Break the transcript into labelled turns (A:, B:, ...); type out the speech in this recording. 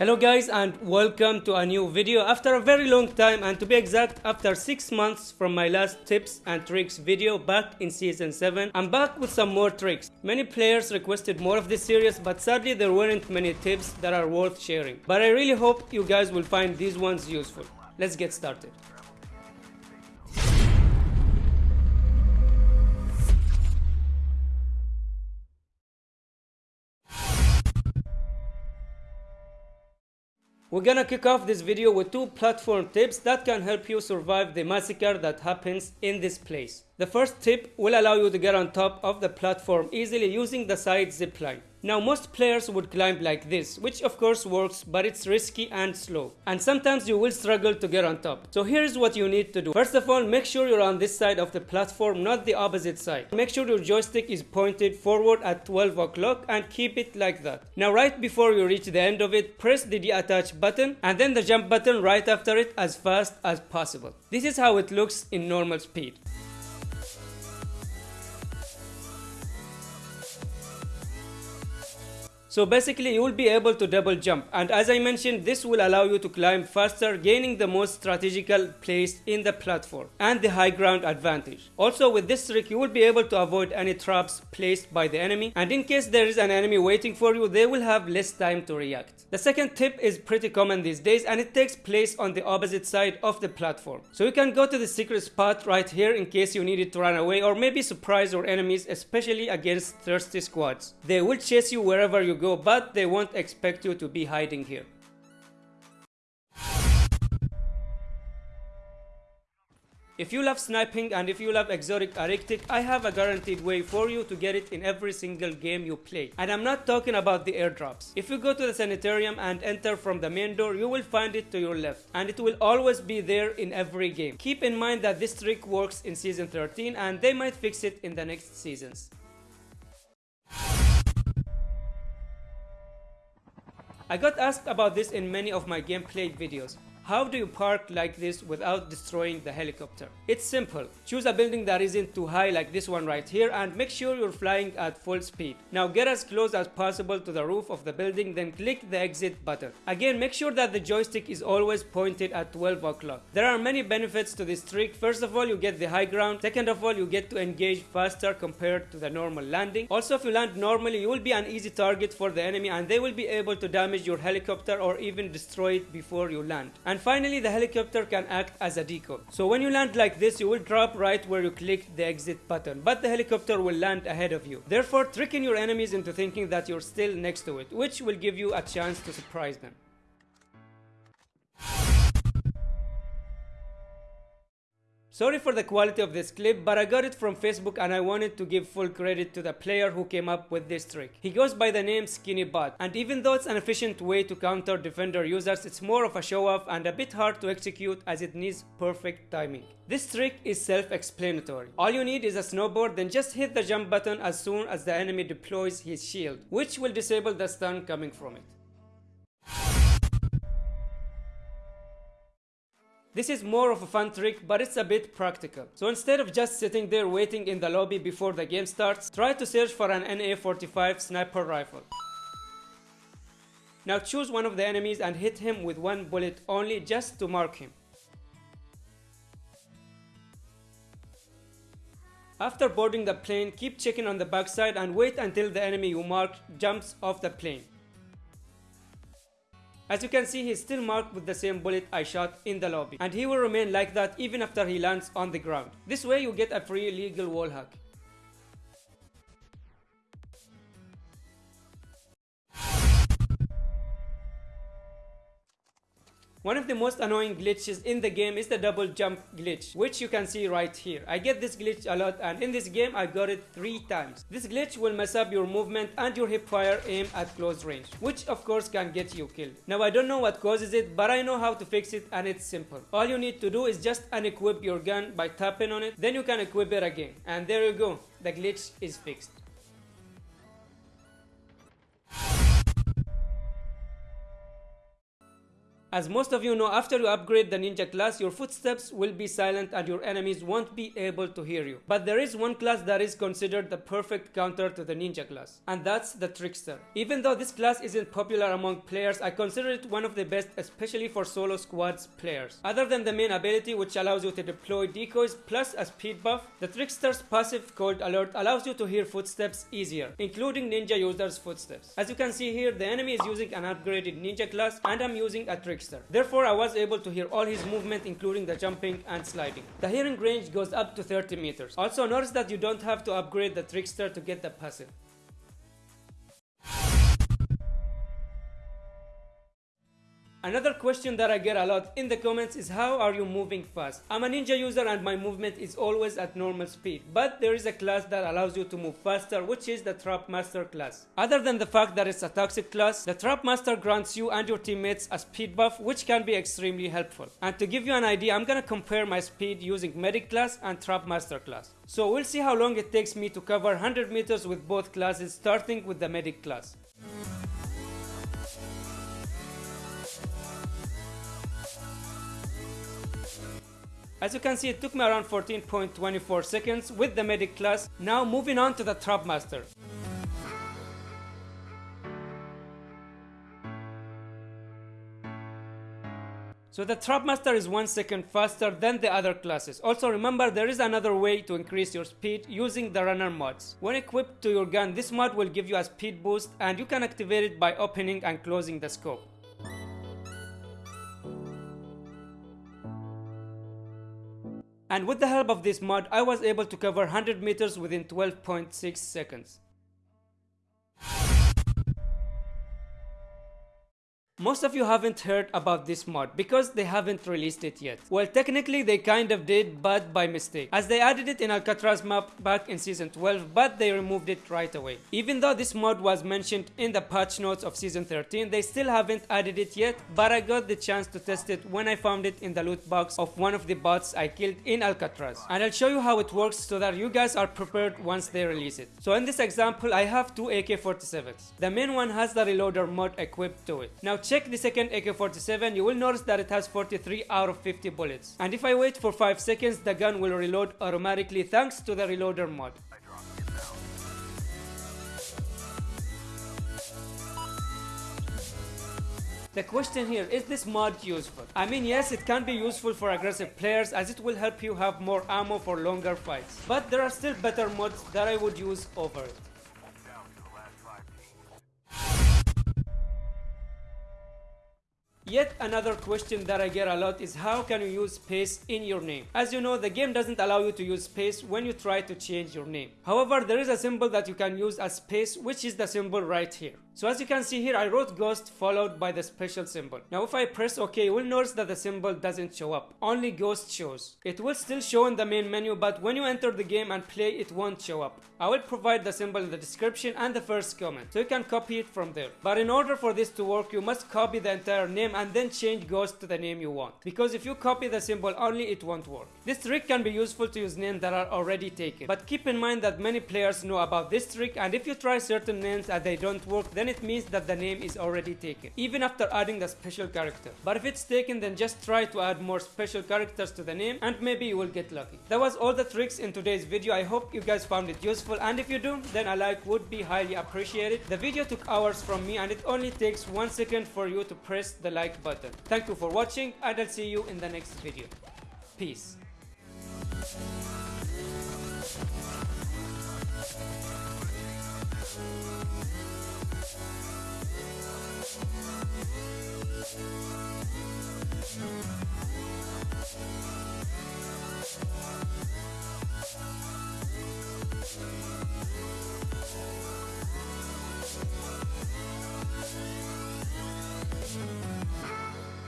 A: Hello guys and welcome to a new video after a very long time and to be exact after 6 months from my last tips and tricks video back in season 7 I'm back with some more tricks. Many players requested more of this series but sadly there weren't many tips that are worth sharing. But I really hope you guys will find these ones useful. Let's get started. We're gonna kick off this video with two platform tips that can help you survive the massacre that happens in this place. The first tip will allow you to get on top of the platform easily using the side zipline. Now most players would climb like this, which of course works but it's risky and slow. And sometimes you will struggle to get on top. So here's what you need to do. First of all, make sure you're on this side of the platform, not the opposite side. Make sure your joystick is pointed forward at 12 o'clock and keep it like that. Now right before you reach the end of it, press the deattach button and then the jump button right after it as fast as possible. This is how it looks in normal speed. So basically you will be able to double jump and as I mentioned this will allow you to climb faster gaining the most strategical place in the platform and the high ground advantage. Also with this trick you will be able to avoid any traps placed by the enemy and in case there is an enemy waiting for you they will have less time to react. The second tip is pretty common these days and it takes place on the opposite side of the platform. So you can go to the secret spot right here in case you needed to run away or maybe surprise your enemies especially against thirsty squads. They will chase you wherever you go but they won't expect you to be hiding here. If you love sniping and if you love exotic arctic, I have a guaranteed way for you to get it in every single game you play. And I'm not talking about the airdrops. If you go to the sanitarium and enter from the main door, you will find it to your left. And it will always be there in every game. Keep in mind that this trick works in season 13 and they might fix it in the next seasons. I got asked about this in many of my gameplay videos. How do you park like this without destroying the helicopter? It's simple. Choose a building that isn't too high like this one right here and make sure you're flying at full speed. Now get as close as possible to the roof of the building then click the exit button. Again make sure that the joystick is always pointed at 12 o'clock. There are many benefits to this trick. First of all you get the high ground. Second of all you get to engage faster compared to the normal landing. Also if you land normally you will be an easy target for the enemy and they will be able to damage your helicopter or even destroy it before you land. And and finally the helicopter can act as a decoy. So when you land like this you will drop right where you click the exit button but the helicopter will land ahead of you. Therefore tricking your enemies into thinking that you're still next to it which will give you a chance to surprise them. Sorry for the quality of this clip, but I got it from Facebook and I wanted to give full credit to the player who came up with this trick. He goes by the name SkinnyBot, and even though it's an efficient way to counter defender users, it's more of a show off and a bit hard to execute as it needs perfect timing. This trick is self-explanatory. All you need is a snowboard, then just hit the jump button as soon as the enemy deploys his shield, which will disable the stun coming from it. This is more of a fun trick, but it's a bit practical. So instead of just sitting there waiting in the lobby before the game starts, try to search for an NA-45 sniper rifle. Now choose one of the enemies and hit him with one bullet only just to mark him. After boarding the plane, keep checking on the backside and wait until the enemy you marked jumps off the plane. As you can see, he's still marked with the same bullet I shot in the lobby. And he will remain like that even after he lands on the ground. This way you get a free legal wall hack. One of the most annoying glitches in the game is the double jump glitch, which you can see right here. I get this glitch a lot and in this game I got it 3 times. This glitch will mess up your movement and your hipfire aim at close range, which of course can get you killed. Now I don't know what causes it, but I know how to fix it and it's simple. All you need to do is just unequip your gun by tapping on it, then you can equip it again. And there you go, the glitch is fixed. As most of you know, after you upgrade the ninja class, your footsteps will be silent and your enemies won't be able to hear you. But there is one class that is considered the perfect counter to the ninja class, and that's the trickster. Even though this class isn't popular among players, I consider it one of the best, especially for solo squads players. Other than the main ability which allows you to deploy decoys plus a speed buff, the trickster's passive called alert allows you to hear footsteps easier, including ninja users' footsteps. As you can see here, the enemy is using an upgraded ninja class and I'm using a trickster Therefore, I was able to hear all his movement including the jumping and sliding. The hearing range goes up to 30 meters. Also notice that you don't have to upgrade the trickster to get the passive. Another question that I get a lot in the comments is how are you moving fast? I'm a ninja user and my movement is always at normal speed, but there is a class that allows you to move faster which is the Trap Master class. Other than the fact that it's a toxic class, the Trap Master grants you and your teammates a speed buff which can be extremely helpful. And to give you an idea, I'm gonna compare my speed using Medic class and Trap Master class. So we'll see how long it takes me to cover 100 meters with both classes starting with the Medic class. As you can see, it took me around 14.24 seconds with the medic class. Now moving on to the trap master. So the Trap Master is one second faster than the other classes. Also remember there is another way to increase your speed using the runner mods. When equipped to your gun, this mod will give you a speed boost and you can activate it by opening and closing the scope. And with the help of this mod, I was able to cover 100 meters within 12.6 seconds. Most of you haven't heard about this mod because they haven't released it yet. Well, technically they kind of did, but by mistake, as they added it in Alcatraz map back in season 12, but they removed it right away. Even though this mod was mentioned in the patch notes of season 13, they still haven't added it yet, but I got the chance to test it when I found it in the loot box of one of the bots I killed in Alcatraz. And I'll show you how it works so that you guys are prepared once they release it. So in this example, I have two AK-47s. The main one has the reloader mod equipped to it. Now check the second AK-47, you will notice that it has 43 out of 50 bullets. And if I wait for 5 seconds, the gun will reload automatically thanks to the reloader mod. The question here, is this mod useful? I mean yes, it can be useful for aggressive players as it will help you have more ammo for longer fights. But there are still better mods that I would use over it. Yet another question that I get a lot is how can you use space in your name? As you know, the game doesn't allow you to use space when you try to change your name. However, there is a symbol that you can use as space, which is the symbol right here. So as you can see here, I wrote ghost followed by the special symbol. Now if I press OK, you will notice that the symbol doesn't show up. Only ghost shows. It will still show in the main menu, but when you enter the game and play, it won't show up. I will provide the symbol in the description and the first comment, so you can copy it from there. But in order for this to work, you must copy the entire name and then change ghost to the name you want. Because if you copy the symbol only, it won't work. This trick can be useful to use names that are already taken. But keep in mind that many players know about this trick and if you try certain names and they don't work, then it means that the name is already taken, even after adding the special character. But if it's taken, then just try to add more special characters to the name and maybe you will get lucky. That was all the tricks in today's video. I hope you guys found it useful and if you do, then a like would be highly appreciated. The video took hours from me and it only takes one second for you to press the like button. Thank you for watching and I'll see you in the next video. Peace.